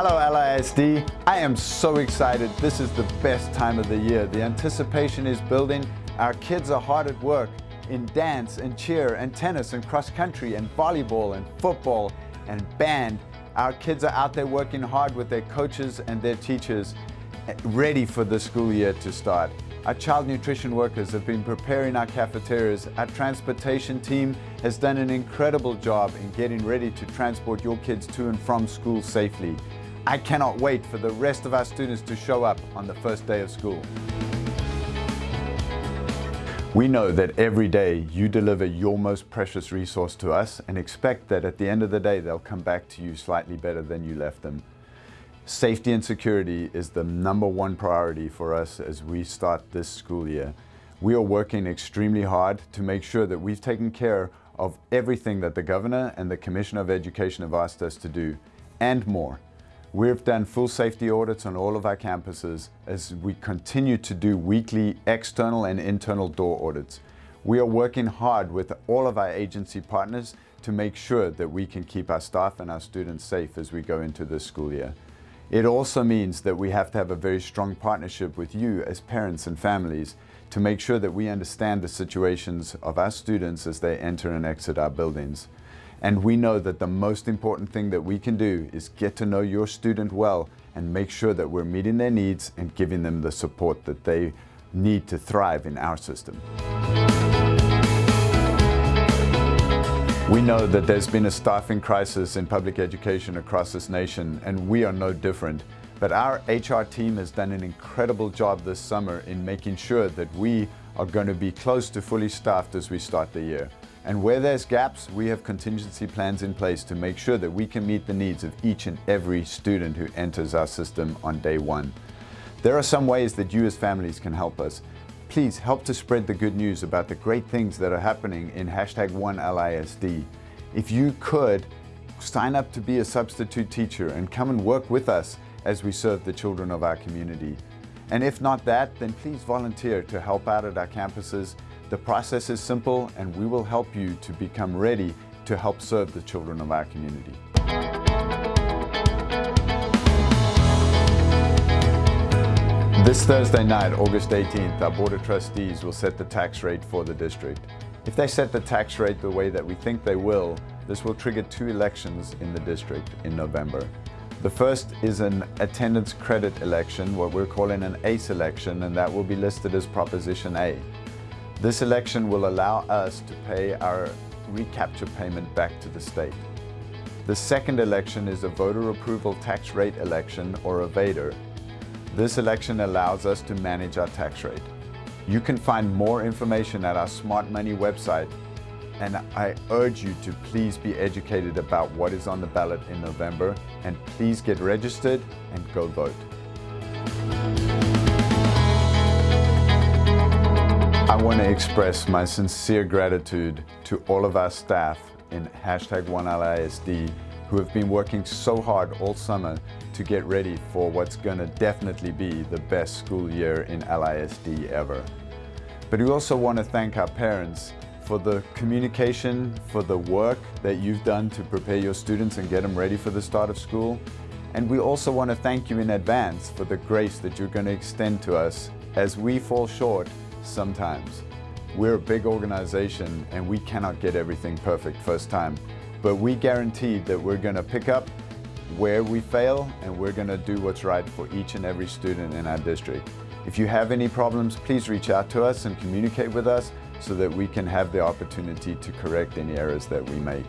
Hello LISD, I am so excited. This is the best time of the year. The anticipation is building. Our kids are hard at work in dance and cheer and tennis and cross country and volleyball and football and band. Our kids are out there working hard with their coaches and their teachers eh, ready for the school year to start. Our child nutrition workers have been preparing our cafeterias. Our transportation team has done an incredible job in getting ready to transport your kids to and from school safely. I cannot wait for the rest of our students to show up on the first day of school. We know that every day you deliver your most precious resource to us and expect that at the end of the day they'll come back to you slightly better than you left them. Safety and security is the number one priority for us as we start this school year. We are working extremely hard to make sure that we've taken care of everything that the Governor and the Commissioner of Education have asked us to do, and more. We've done full safety audits on all of our campuses as we continue to do weekly external and internal door audits. We are working hard with all of our agency partners to make sure that we can keep our staff and our students safe as we go into this school year. It also means that we have to have a very strong partnership with you as parents and families to make sure that we understand the situations of our students as they enter and exit our buildings. And we know that the most important thing that we can do is get to know your student well and make sure that we're meeting their needs and giving them the support that they need to thrive in our system. We know that there's been a staffing crisis in public education across this nation, and we are no different. But our HR team has done an incredible job this summer in making sure that we are going to be close to fully staffed as we start the year. And where there's gaps, we have contingency plans in place to make sure that we can meet the needs of each and every student who enters our system on day one. There are some ways that you as families can help us. Please help to spread the good news about the great things that are happening in hashtag 1LISD. If you could, sign up to be a substitute teacher and come and work with us as we serve the children of our community. And if not that, then please volunteer to help out at our campuses. The process is simple and we will help you to become ready to help serve the children of our community. This Thursday night, August 18th, our Board of Trustees will set the tax rate for the district. If they set the tax rate the way that we think they will, this will trigger two elections in the district in November. The first is an attendance credit election, what we're calling an ACE election, and that will be listed as Proposition A. This election will allow us to pay our recapture payment back to the state. The second election is a voter approval tax rate election, or a VATRE. this election allows us to manage our tax rate. You can find more information at our Smart Money website and I urge you to please be educated about what is on the ballot in November and please get registered and go vote. I want to express my sincere gratitude to all of our staff in hashtag 1LISD who have been working so hard all summer to get ready for what's going to definitely be the best school year in LISD ever. But we also want to thank our parents for the communication, for the work that you've done to prepare your students and get them ready for the start of school. And we also want to thank you in advance for the grace that you're going to extend to us as we fall short sometimes. We're a big organization and we cannot get everything perfect first time. But we guarantee that we're going to pick up where we fail and we're going to do what's right for each and every student in our district. If you have any problems, please reach out to us and communicate with us so that we can have the opportunity to correct any errors that we make.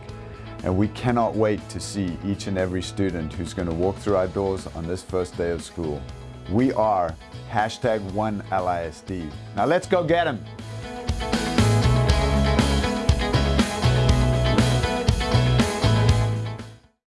And we cannot wait to see each and every student who's going to walk through our doors on this first day of school. We are hashtag 1LISD. Now let's go get them.